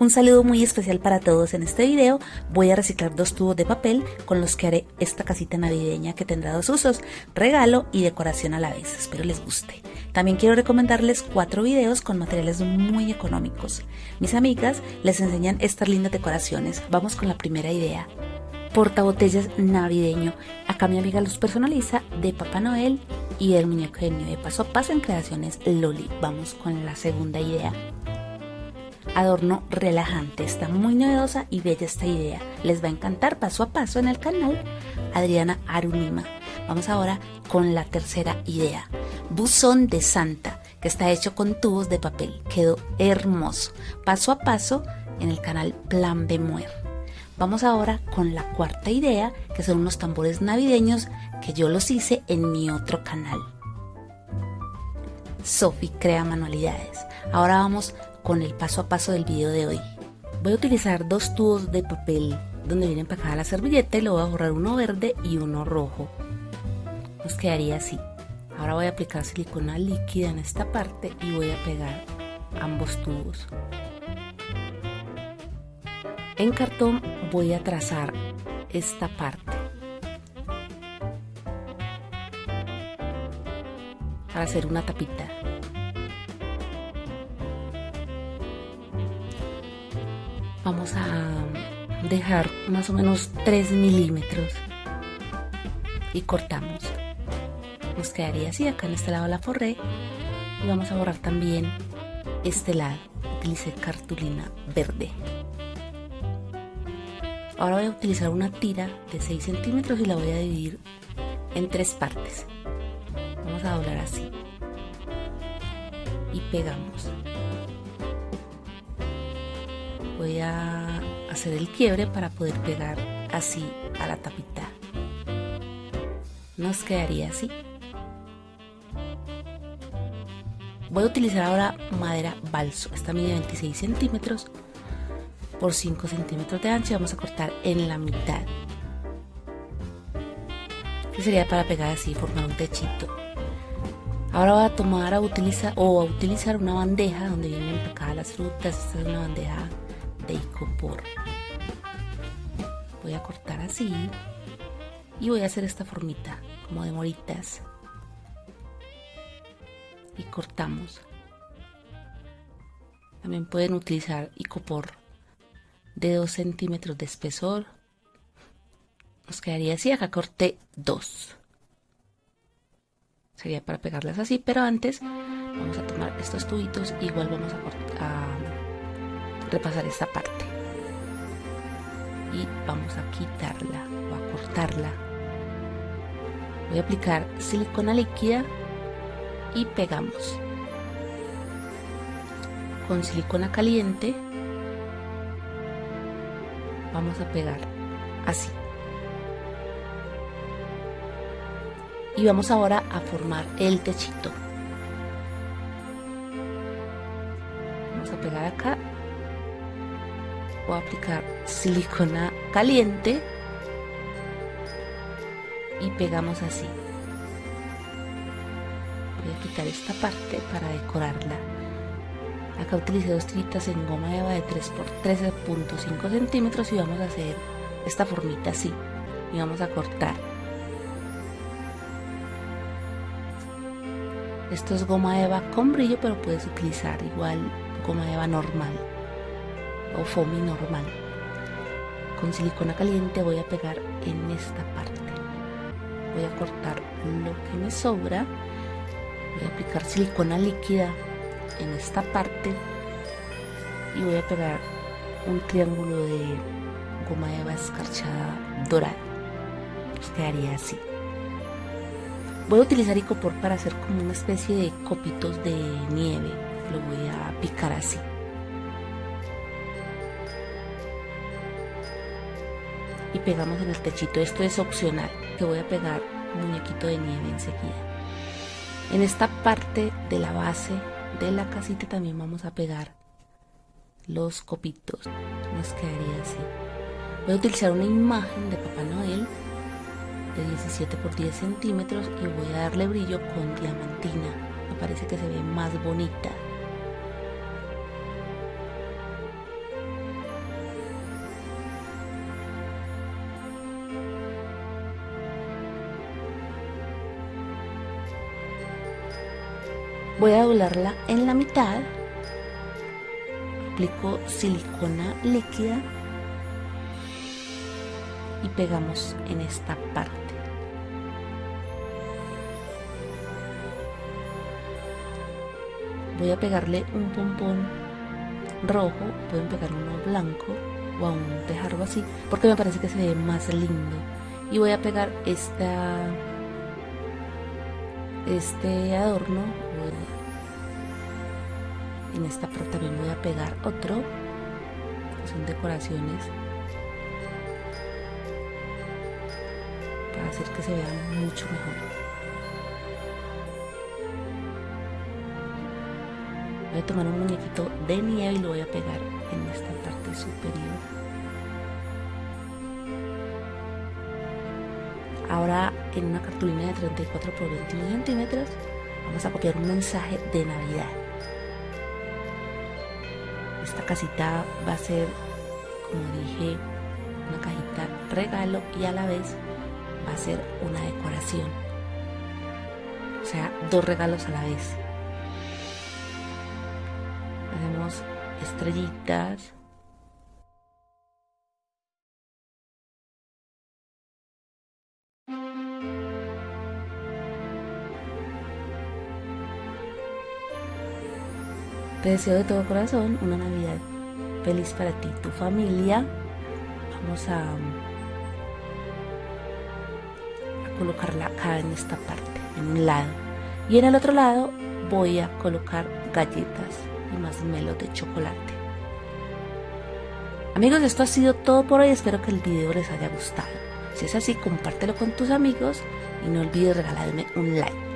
Un saludo muy especial para todos. En este video voy a reciclar dos tubos de papel con los que haré esta casita navideña que tendrá dos usos, regalo y decoración a la vez. Espero les guste. También quiero recomendarles cuatro videos con materiales muy económicos. Mis amigas les enseñan estas lindas decoraciones. Vamos con la primera idea. Portabotellas navideño. Acá mi amiga los personaliza de Papá Noel y el muñeco de nieve paso a paso en creaciones Loli. Vamos con la segunda idea adorno relajante. Está muy novedosa y bella esta idea. Les va a encantar paso a paso en el canal Adriana Arunima. Vamos ahora con la tercera idea. Buzón de Santa, que está hecho con tubos de papel. Quedó hermoso. Paso a paso en el canal Plan Bemuer. Vamos ahora con la cuarta idea, que son unos tambores navideños que yo los hice en mi otro canal. Sofi crea manualidades. Ahora vamos con el paso a paso del video de hoy. Voy a utilizar dos tubos de papel donde viene empacada la servilleta y le voy a borrar uno verde y uno rojo. Nos quedaría así. Ahora voy a aplicar silicona líquida en esta parte y voy a pegar ambos tubos. En cartón voy a trazar esta parte. Para hacer una tapita. Vamos a dejar más o menos 3 milímetros y cortamos. Nos quedaría así acá en este lado la forré. Y vamos a borrar también este lado utilicé cartulina verde. Ahora voy a utilizar una tira de 6 centímetros y la voy a dividir en tres partes. Vamos a doblar así. Y pegamos voy a hacer el quiebre para poder pegar así a la tapita. Nos quedaría así. Voy a utilizar ahora madera balso. Esta mide 26 centímetros por 5 centímetros de ancho y vamos a cortar en la mitad. Sería para pegar así formar un techito. Ahora voy a tomar a utilizar o a utilizar una bandeja donde vienen empacadas las frutas. Esta es una bandeja de icopor voy a cortar así y voy a hacer esta formita como de moritas. Y cortamos. También pueden utilizar icopor de 2 centímetros de espesor. Nos quedaría así. Acá corté 2 sería para pegarlas así pero antes vamos a tomar estos tubitos igual vamos a, cortar, repasar esta parte. Y vamos a quitarla o a cortarla. Voy a aplicar silicona líquida y pegamos. Con silicona caliente vamos a pegar así. Y vamos ahora a formar el techito. Vamos a pegar acá a aplicar silicona caliente y pegamos así. Voy a quitar esta parte para decorarla. Acá utilicé dos tiritas en goma eva de 3 por 13.5 centímetros y vamos a hacer esta formita así. Y vamos a cortar. Esto es goma eva con brillo pero puedes utilizar igual goma eva normal o foamy normal. Con silicona caliente voy a pegar en esta parte. Voy a cortar lo que me sobra. Voy a aplicar silicona líquida en esta parte. Y voy a pegar un triángulo de goma eva escarchada dorada. Pues quedaría así. Voy a utilizar icopor para hacer como una especie de copitos de nieve. Lo voy a picar así y pegamos en el techito. Esto es opcional, que voy a pegar un muñequito de nieve enseguida. En esta parte de la base de la casita también vamos a pegar los copitos. Nos quedaría así. Voy a utilizar una imagen de Papá Noel de 17 por 10 centímetros y voy a darle brillo con diamantina. Me parece que se ve más bonita. Voy a doblarla en la mitad. Aplico silicona líquida y pegamos en esta parte. Voy a pegarle un pompón rojo, pueden pegar uno blanco o aún dejarlo así, porque me parece que se ve más lindo. Y voy a pegar esta este adorno en esta parte también voy a pegar otro. Son decoraciones. Para hacer que se vea mucho mejor. Voy a tomar un muñequito de nieve y lo voy a pegar en esta parte superior. Ahora en una cartulina de 34 por 21 centímetros vamos a copiar un mensaje de Navidad. Esta casita va a ser, como dije, una cajita regalo y a la vez va a ser una decoración. O sea, dos regalos a la vez. Hacemos estrellitas, Deseo de todo corazón una Navidad feliz para ti tu familia. Vamos a, a colocarla acá en esta parte, en un lado. Y en el otro lado voy a colocar galletas y más melo de chocolate. Amigos, esto ha sido todo por hoy. Espero que el video les haya gustado. Si es así, compártelo con tus amigos y no olvides regalarme un like.